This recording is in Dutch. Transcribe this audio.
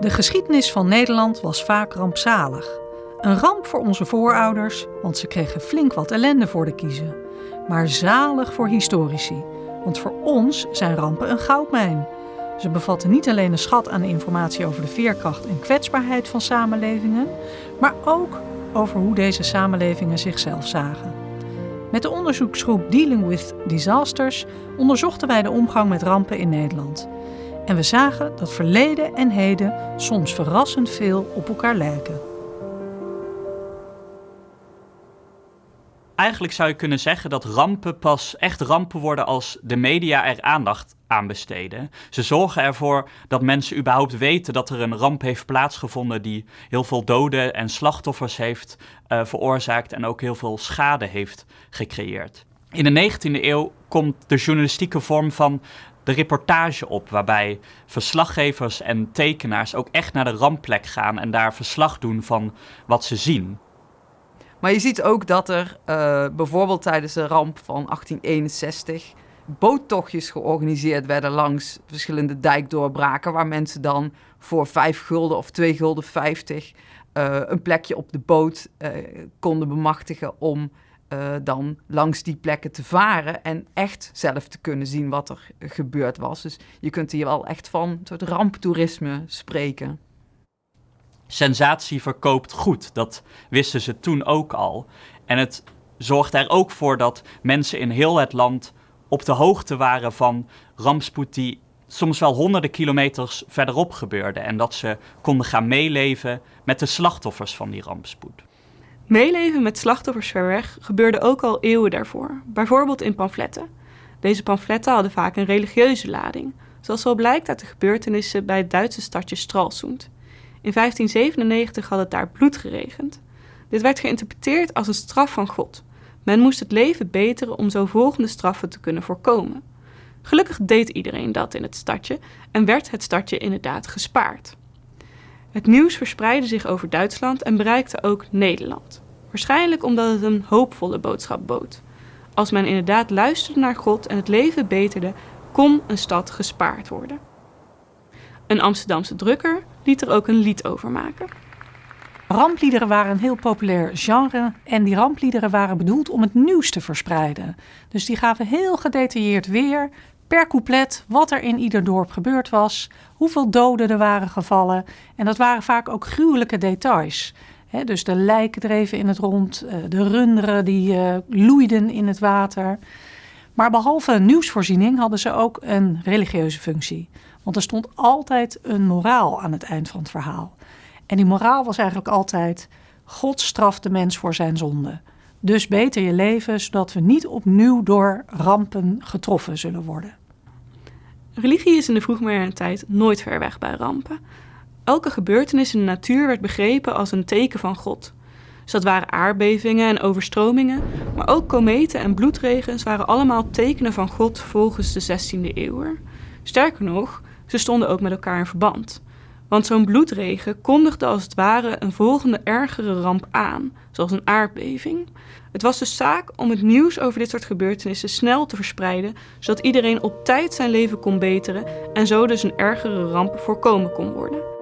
De geschiedenis van Nederland was vaak rampzalig. Een ramp voor onze voorouders, want ze kregen flink wat ellende voor de kiezen. Maar zalig voor historici, want voor ons zijn rampen een goudmijn. Ze bevatten niet alleen een schat aan informatie over de veerkracht en kwetsbaarheid van samenlevingen, maar ook over hoe deze samenlevingen zichzelf zagen. Met de onderzoeksgroep Dealing with Disasters onderzochten wij de omgang met rampen in Nederland. En we zagen dat verleden en heden soms verrassend veel op elkaar lijken. Eigenlijk zou je kunnen zeggen dat rampen pas echt rampen worden als de media er aandacht aan besteden. Ze zorgen ervoor dat mensen überhaupt weten dat er een ramp heeft plaatsgevonden die heel veel doden en slachtoffers heeft uh, veroorzaakt en ook heel veel schade heeft gecreëerd. In de 19e eeuw komt de journalistieke vorm van de reportage op, waarbij verslaggevers en tekenaars ook echt naar de rampplek gaan en daar verslag doen van wat ze zien. Maar je ziet ook dat er uh, bijvoorbeeld tijdens de ramp van 1861 boottochtjes georganiseerd werden langs verschillende dijkdoorbraken, waar mensen dan voor 5 gulden of 2 gulden 50 uh, een plekje op de boot uh, konden bemachtigen om uh, dan langs die plekken te varen en echt zelf te kunnen zien wat er gebeurd was. Dus je kunt hier wel echt van een soort ramptoerisme spreken. Sensatie verkoopt goed, dat wisten ze toen ook al. En het zorgt er ook voor dat mensen in heel het land op de hoogte waren van rampspoed die soms wel honderden kilometers verderop gebeurde. En dat ze konden gaan meeleven met de slachtoffers van die rampspoed. Meeleven met slachtoffers ver weg gebeurde ook al eeuwen daarvoor, bijvoorbeeld in pamfletten. Deze pamfletten hadden vaak een religieuze lading, zoals wel blijkt uit de gebeurtenissen bij het Duitse stadje Stralsund. In 1597 had het daar bloed geregend. Dit werd geïnterpreteerd als een straf van God. Men moest het leven beteren om zo volgende straffen te kunnen voorkomen. Gelukkig deed iedereen dat in het stadje en werd het stadje inderdaad gespaard. Het nieuws verspreidde zich over Duitsland en bereikte ook Nederland. Waarschijnlijk omdat het een hoopvolle boodschap bood. Als men inderdaad luisterde naar God en het leven beterde, kon een stad gespaard worden. Een Amsterdamse drukker liet er ook een lied over maken. Rampliederen waren een heel populair genre en die rampliederen waren bedoeld om het nieuws te verspreiden. Dus die gaven heel gedetailleerd weer per couplet wat er in ieder dorp gebeurd was, hoeveel doden er waren gevallen. En dat waren vaak ook gruwelijke details. Dus de lijken dreven in het rond, eh, de runderen die uh, loeiden in het water. Maar behalve nieuwsvoorziening hadden ze ook een religieuze functie. Want er stond altijd een moraal aan het eind van het verhaal. En die moraal was eigenlijk altijd: God straft de mens voor zijn zonde. Dus beter je leven, zodat we niet opnieuw door rampen getroffen zullen worden. Religie is in de vroegmoderne tijd nooit ver weg bij rampen. Elke gebeurtenis in de natuur werd begrepen als een teken van God. Dus waren aardbevingen en overstromingen, maar ook kometen en bloedregens waren allemaal tekenen van God volgens de 16e eeuw. Sterker nog, ze stonden ook met elkaar in verband. Want zo'n bloedregen kondigde als het ware een volgende ergere ramp aan, zoals een aardbeving. Het was dus zaak om het nieuws over dit soort gebeurtenissen snel te verspreiden, zodat iedereen op tijd zijn leven kon beteren en zo dus een ergere ramp voorkomen kon worden.